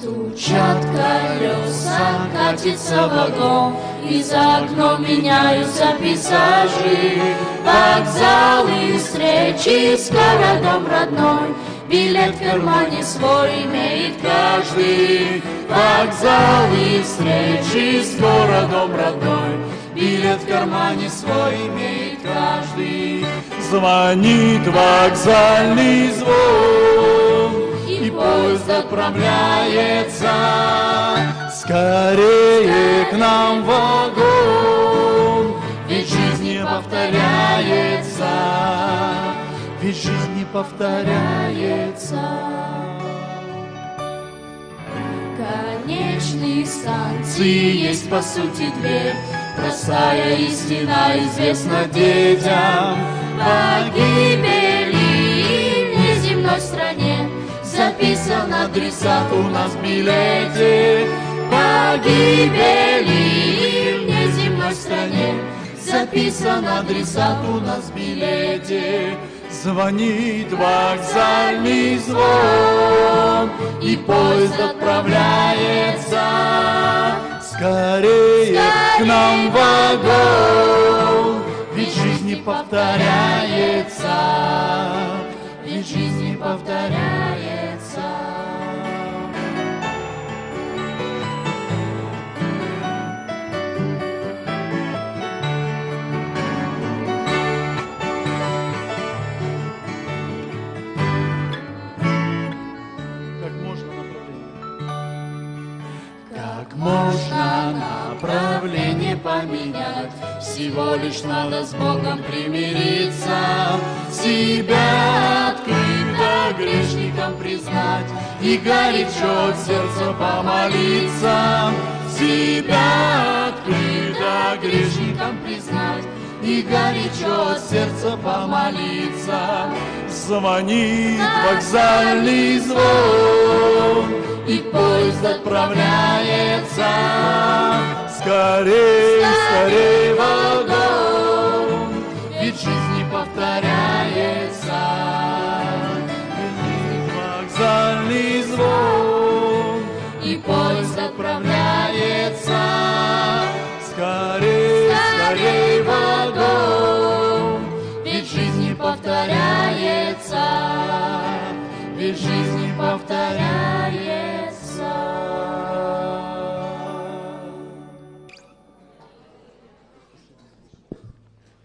Стучат колеса, катится вагон, И за окном меняются пейзажи. Вокзалы, встречи с городом родной, Билет в кармане свой имеет каждый. Вокзалы, встречи с городом родной, Билет в кармане свой имеет каждый. Звонит вокзальный звон, отправляется. Скорее к нам вагон, Ведь жизнь не повторяется, Ведь жизнь не повторяется. Конечной станции есть по сути дверь, Простая истина известна детям. Погибели в неземной стране Записан адресат у нас в билете. Погибели в неземной стране Записан адресат у нас в билете. Звонит вокзальный звон, И поезд отправляется. Скорее к нам вагон, Ведь жизнь не повторяется, Ведь жизнь не повторяется. Как можно направление поменять? Всего лишь надо с Богом примириться, Себя открыто грешникам признать И горячо от сердца помолиться. Себя открыто грешникам признать И горячо от сердца помолиться. Звонит вокзальный звон, И поезд отправляется Скорей, скорей вагон, Ведь жизнь не повторяется. вокзальный звон. И поезд отправляется Скорей, скорей вагон. Ведь жизнь не повторяется. Ведь жизнь не повторяется.